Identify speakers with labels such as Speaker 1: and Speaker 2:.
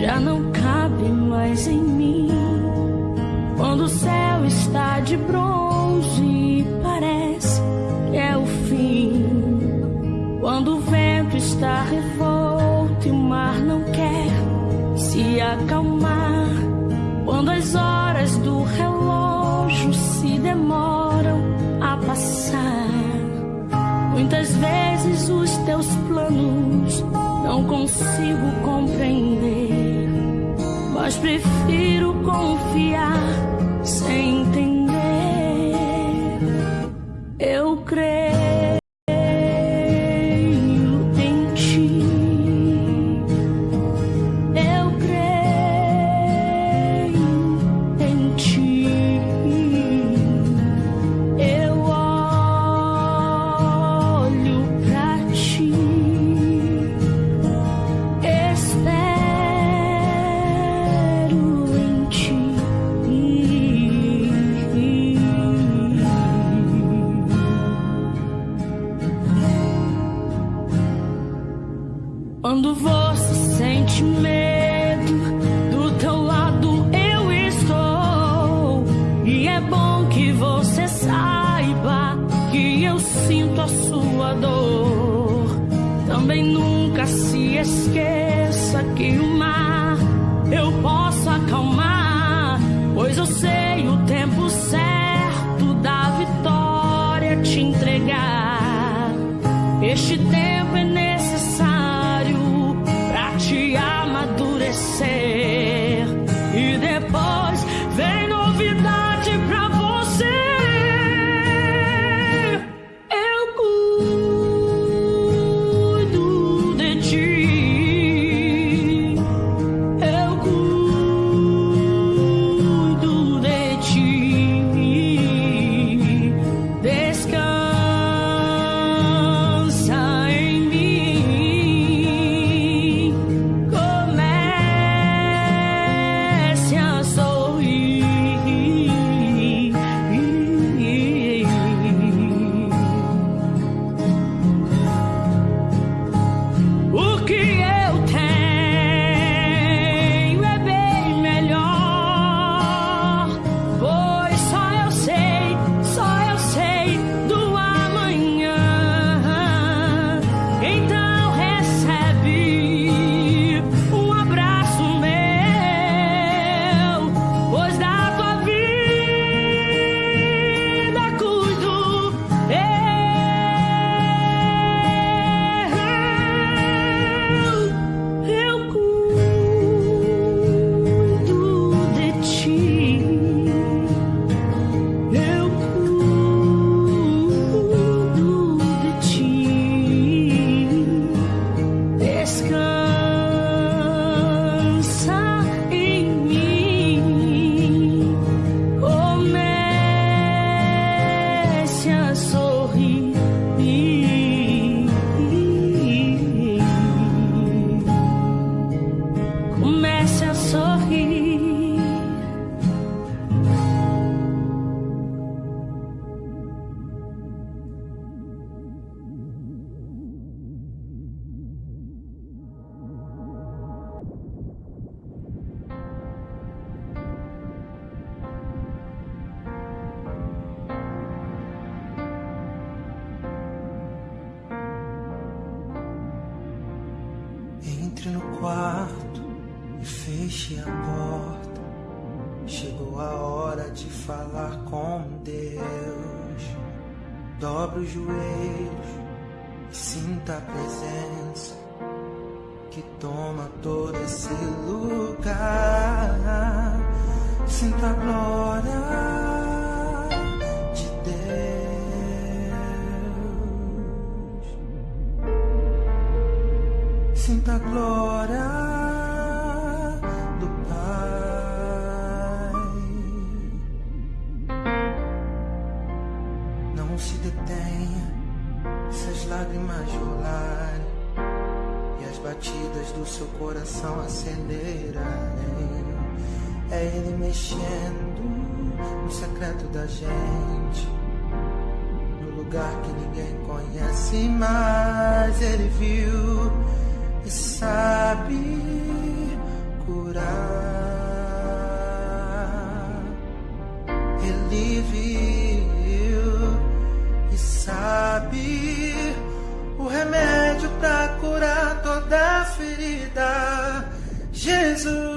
Speaker 1: já não cabe mais em mim. Quando o céu está de bronze, parece que é o fim. Quando o vento está revolto e o mar não quer se acalmar. Quando as horas do relógio se demoram a passar. Muitas vezes os teus planos não consigo mas prefiro confiar sem entender. Quando você sente medo, do teu lado eu estou. E é bom que você saiba que eu sinto a sua dor. Também nunca se esqueça que o mar eu posso acalmar, pois eu sei o tempo certo da vitória te entregar. Este tempo
Speaker 2: Entre no quarto e feche a porta. Chegou a hora de falar com Deus. Dobre os joelhos e sinta a presença que toma todo esse lugar. Sinta a glória do Pai. Não se detenha se as lágrimas rolarem e as batidas do seu coração acenderem. É Ele mexendo no secreto da gente, no lugar que ninguém conhece, mas Ele viu e sabe sabe curar. Ele viu e sabe o remédio para curar toda ferida. Jesus.